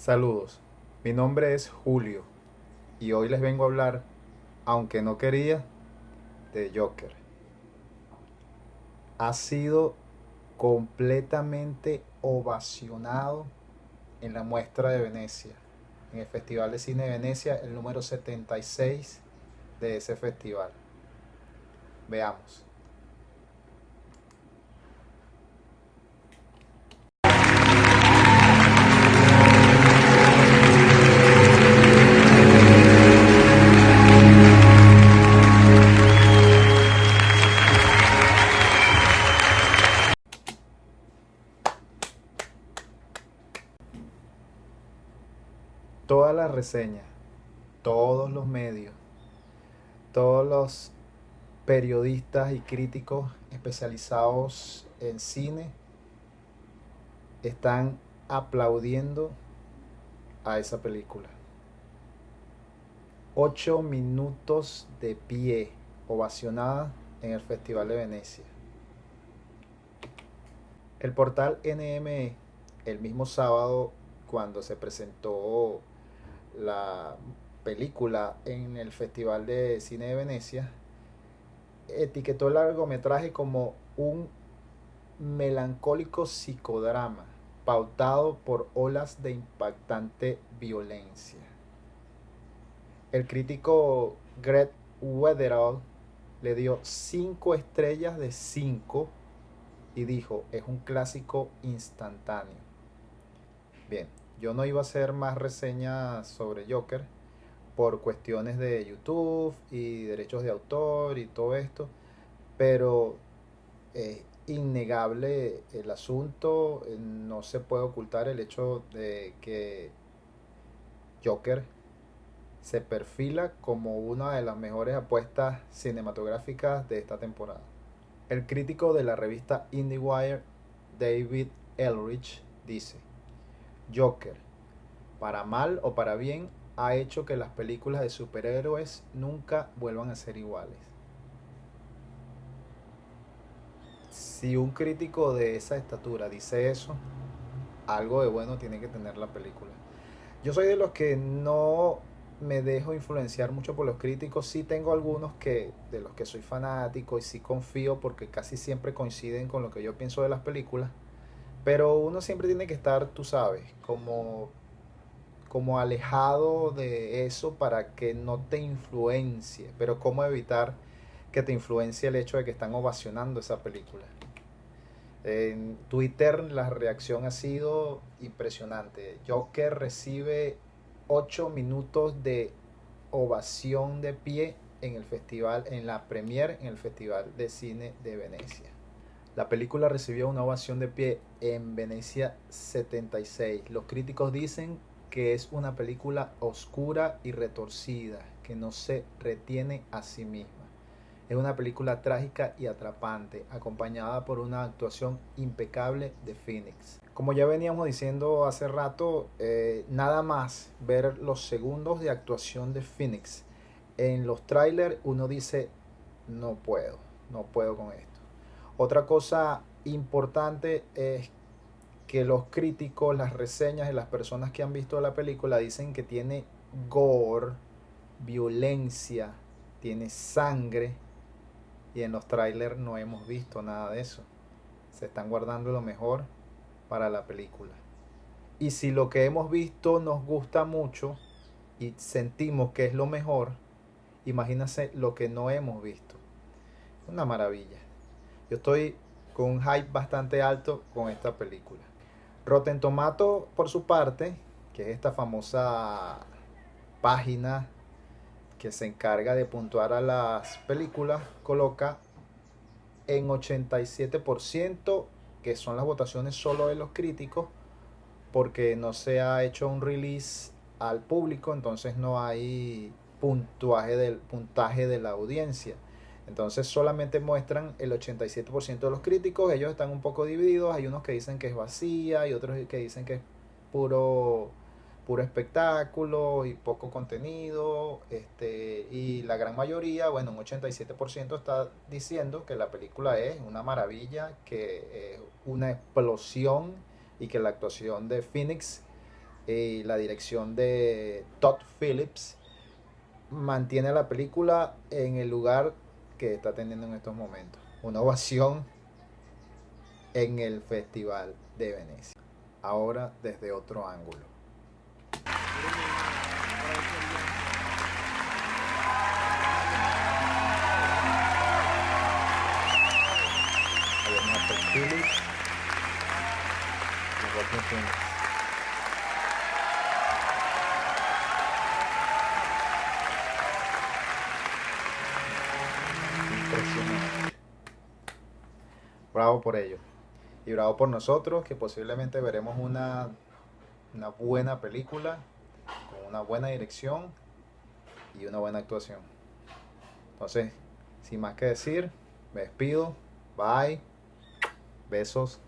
Saludos, mi nombre es Julio y hoy les vengo a hablar, aunque no quería, de Joker. Ha sido completamente ovacionado en la muestra de Venecia, en el Festival de Cine de Venecia, el número 76 de ese festival. Veamos. Todas las reseñas, todos los medios, todos los periodistas y críticos especializados en cine están aplaudiendo a esa película. Ocho minutos de pie, ovacionada en el Festival de Venecia. El portal NME, el mismo sábado cuando se presentó la película en el Festival de Cine de Venecia, etiquetó el largometraje como un melancólico psicodrama pautado por olas de impactante violencia. El crítico Greg Wetherall le dio 5 estrellas de 5 y dijo, es un clásico instantáneo. Bien, yo no iba a hacer más reseñas sobre Joker por cuestiones de YouTube y derechos de autor y todo esto, pero es innegable el asunto, no se puede ocultar el hecho de que Joker se perfila como una de las mejores apuestas cinematográficas de esta temporada. El crítico de la revista IndieWire, David Elrich, dice, Joker, para mal o para bien, ha hecho que las películas de superhéroes nunca vuelvan a ser iguales. Si un crítico de esa estatura dice eso, algo de bueno tiene que tener la película. Yo soy de los que no me dejo influenciar mucho por los críticos. Sí tengo algunos que de los que soy fanático y sí confío porque casi siempre coinciden con lo que yo pienso de las películas. Pero uno siempre tiene que estar, tú sabes, como, como alejado de eso para que no te influencie. Pero cómo evitar que te influencie el hecho de que están ovacionando esa película. En Twitter la reacción ha sido impresionante. Joker recibe 8 minutos de ovación de pie en el festival, en la premier en el Festival de Cine de Venecia. La película recibió una ovación de pie en Venecia 76. Los críticos dicen que es una película oscura y retorcida, que no se retiene a sí misma. Es una película trágica y atrapante, acompañada por una actuación impecable de Phoenix. Como ya veníamos diciendo hace rato, eh, nada más ver los segundos de actuación de Phoenix en los trailers, uno dice, no puedo, no puedo con esto. Otra cosa importante es que los críticos, las reseñas y las personas que han visto la película dicen que tiene gore, violencia, tiene sangre y en los trailers no hemos visto nada de eso. Se están guardando lo mejor para la película. Y si lo que hemos visto nos gusta mucho y sentimos que es lo mejor, imagínense lo que no hemos visto. Una maravilla. Yo estoy con un hype bastante alto con esta película. Rotten Tomato, por su parte, que es esta famosa página que se encarga de puntuar a las películas, coloca en 87%, que son las votaciones solo de los críticos, porque no se ha hecho un release al público, entonces no hay puntuaje del puntaje de la audiencia. Entonces solamente muestran el 87% de los críticos, ellos están un poco divididos, hay unos que dicen que es vacía y otros que dicen que es puro, puro espectáculo y poco contenido, este, y la gran mayoría, bueno, un 87% está diciendo que la película es una maravilla, que es una explosión y que la actuación de Phoenix y la dirección de Todd Phillips mantiene la película en el lugar que está teniendo en estos momentos. Una ovación en el Festival de Venecia. Ahora desde otro ángulo. Bravo por ello. Y bravo por nosotros, que posiblemente veremos una, una buena película, con una buena dirección y una buena actuación. Entonces, sin más que decir, me despido. Bye. Besos.